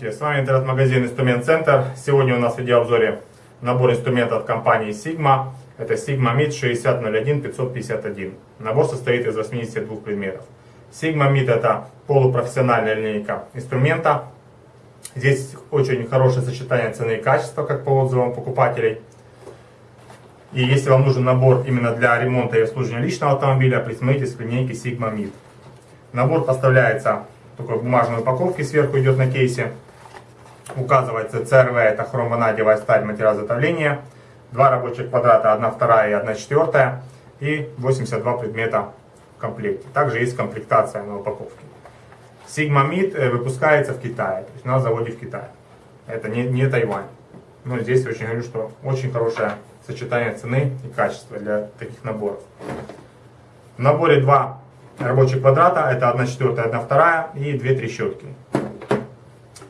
Здравствуйте, с вами интернет-магазин Инструмент Центр. Сегодня у нас в видеообзоре набор инструментов от компании Sigma. Это Sigma MIT 6001 551. Набор состоит из 82 предметов. Sigma MIT это полупрофессиональная линейка инструмента. Здесь очень хорошее сочетание цены и качества, как по отзывам покупателей. И если вам нужен набор именно для ремонта и обслуживания личного автомобиля, присмотритесь к линейке Sigma MIT. Набор поставляется такой бумажной упаковке сверху идет на кейсе. Указывается ЦРВ, это хромванадевая сталь, материал изготовления. Два рабочих квадрата, одна вторая и одна четвертая. И 82 предмета в комплекте. Также есть комплектация на упаковке. Sigma Mid э, выпускается в Китае, то есть на заводе в Китае. Это не, не Тайвань. Но здесь очень говорю, что очень хорошее сочетание цены и качества для таких наборов. В наборе два рабочих квадрата, это 1 четвертая, 1 вторая и 2 трещотки.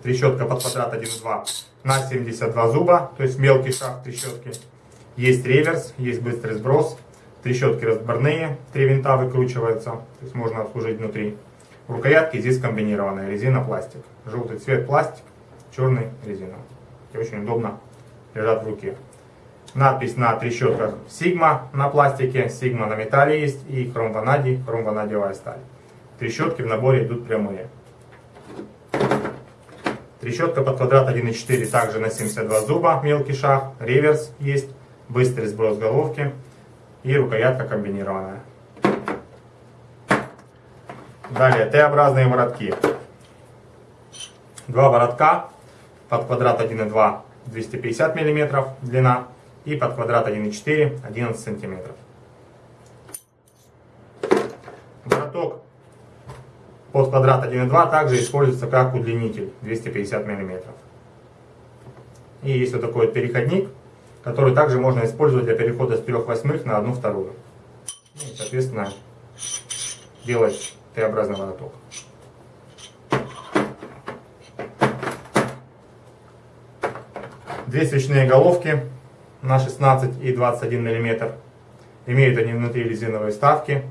Трещотка под квадрат 1,2 на 72 зуба, то есть мелкий шаг трещотки. Есть реверс, есть быстрый сброс. Трещотки разборные, три винта выкручиваются, то есть можно обслужить внутри. Рукоятки здесь комбинированные, резина, пластик. Желтый цвет пластик, черный резина. И очень удобно лежат в руке. Надпись на трещотках Sigma на пластике, Sigma на металле есть и хромванадий, хромванадиевая сталь. Трещотки в наборе идут прямые. Трещотка под квадрат 1,4 также на 72 зуба, мелкий шаг, реверс есть, быстрый сброс головки и рукоятка комбинированная. Далее Т-образные воротки. Два воротка под квадрат 1,2 250 мм длина и под квадрат 1,4 11 сантиметров. Вороток под квадрат 1,2 также используется как удлинитель 250 мм. И есть вот такой вот переходник, который также можно использовать для перехода с 3 восьмых на 1 вторую. И, соответственно, делать Т-образный вороток. Две свечные головки на 16 и 21 мм. Имеют они внутри резиновые вставки.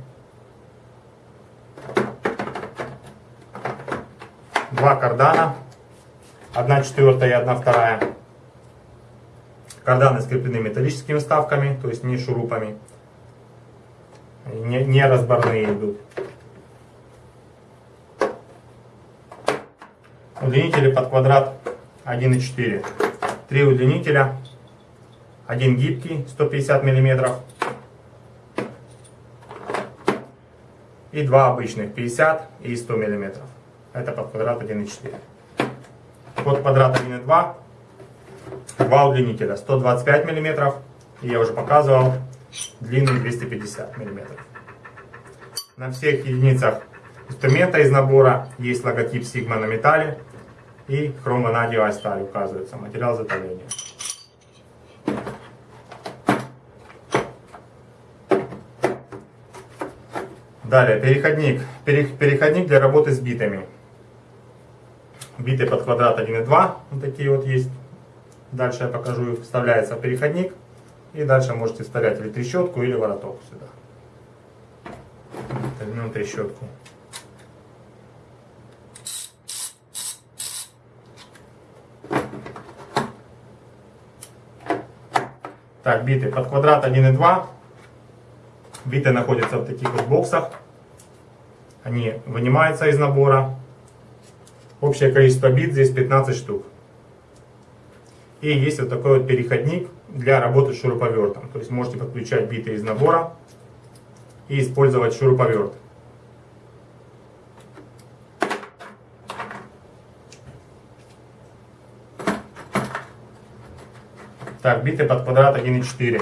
Два кардана. Одна четвертая и одна вторая. Карданы скреплены металлическими вставками, то есть не шурупами. Не, не разборные идут. Удлинители под квадрат 1,4. Три удлинителя один гибкий 150 мм и два обычных 50 и 100 мм. Это под квадрат 1,4. Под квадрат 1,2 два удлинителя 125 мм и я уже показывал длинный 250 мм. На всех единицах инструмента из набора есть логотип Sigma на металле и хромванадиевая сталь указывается, материал изготовления. Далее, переходник. Переходник для работы с битами. Биты под квадрат 1,2. Вот такие вот есть. Дальше я покажу. Вставляется переходник. И дальше можете вставлять или трещотку, или вороток сюда. Возьмем трещотку. Так, биты под квадрат 1,2. Биты находятся в таких вот боксах. Они вынимаются из набора. Общее количество бит здесь 15 штук. И есть вот такой вот переходник для работы с шуруповертом. То есть можете подключать биты из набора и использовать шуруповерт. Так, биты под квадрат 1,4.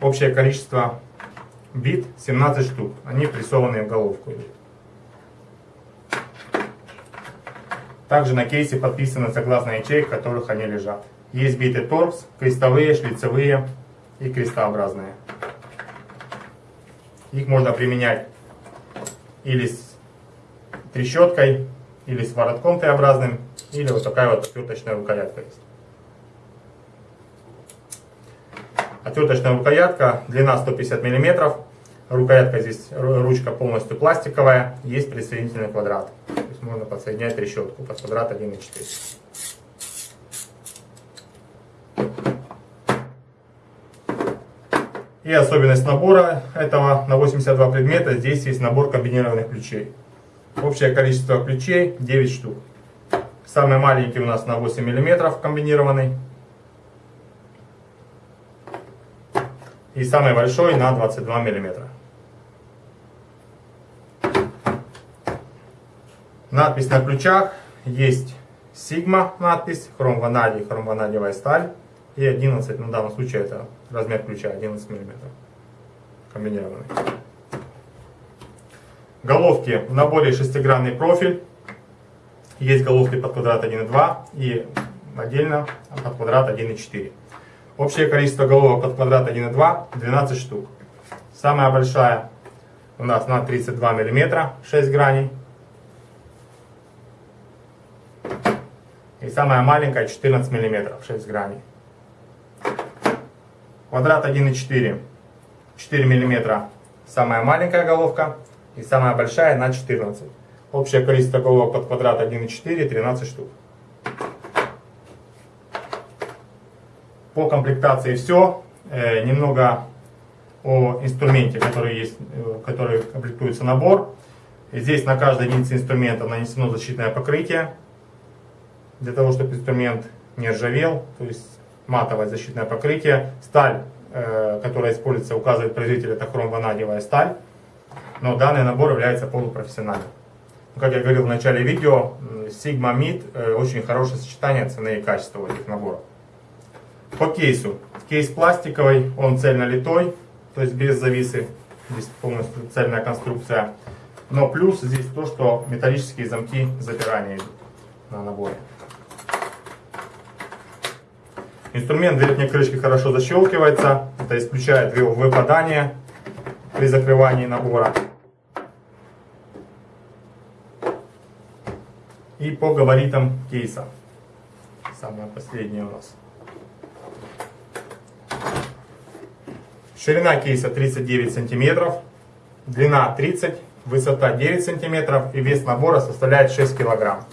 Общее количество бит 17 штук. Они прессованные в головку. Также на кейсе подписаны согласно ячеек, в которых они лежат. Есть биты торкс, крестовые, шлицевые и крестообразные. Их можно применять или с трещоткой, или с воротком Т-образным, или вот такая вот отверточная рукоятка есть. Отверточная рукоятка, длина 150 мм, рукоятка здесь, ручка полностью пластиковая, есть присоединительный квадрат. Можно подсоединять решетку под квадрат 1.4. И особенность набора этого на 82 предмета, здесь есть набор комбинированных ключей. Общее количество ключей 9 штук. Самый маленький у нас на 8 мм комбинированный. И самый большой на 22 мм. Надпись на ключах есть Sigma надпись, хром ванадий, хром ванадиевая сталь. И 11, ну в данном случае это размер ключа 11 мм. Комбинированный. Головки в наборе шестигранный профиль. Есть головки под квадрат 1,2 и отдельно под квадрат 1,4. Общее количество головок под квадрат 1,2 12 штук. Самая большая у нас на 32 мм 6 граней. И самая маленькая 14 мм 6 граней. Квадрат 1,4. 4 мм самая маленькая головка и самая большая на 14. Общее количество головок под квадрат 1,4 13 штук. По комплектации все. Э, немного о инструменте, который, есть, э, который комплектуется набор. Здесь на каждой единице инструмента нанесено защитное покрытие. Для того, чтобы инструмент не ржавел. То есть матовое защитное покрытие. Сталь, э, которая используется, указывает производитель, это хром-ванадиевая сталь. Но данный набор является полупрофессиональным. Как я говорил в начале видео, Sigma Mid э, очень хорошее сочетание цены и качества у этих наборов. По кейсу. Кейс пластиковый, он цельнолитой, то есть без зависы. Здесь полностью цельная конструкция. Но плюс здесь то, что металлические замки запирания идут на наборе. Инструмент верхней крышки хорошо защелкивается. Это исключает выпадание при закрывании набора. И по габаритам кейса. Самое последнее у нас. Ширина кейса 39 сантиметров, длина 30, высота 9 сантиметров и вес набора составляет 6 килограмм.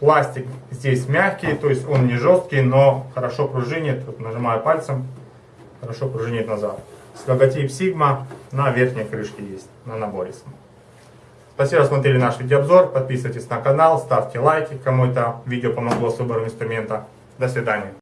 Пластик здесь мягкий, то есть он не жесткий, но хорошо пружинит. Вот нажимаю пальцем, хорошо пружинит назад. С логотип Sigma на верхней крышке есть, на наборе. Спасибо, что смотрели наш видеообзор. Подписывайтесь на канал, ставьте лайки, кому это видео помогло с выбором инструмента. До свидания.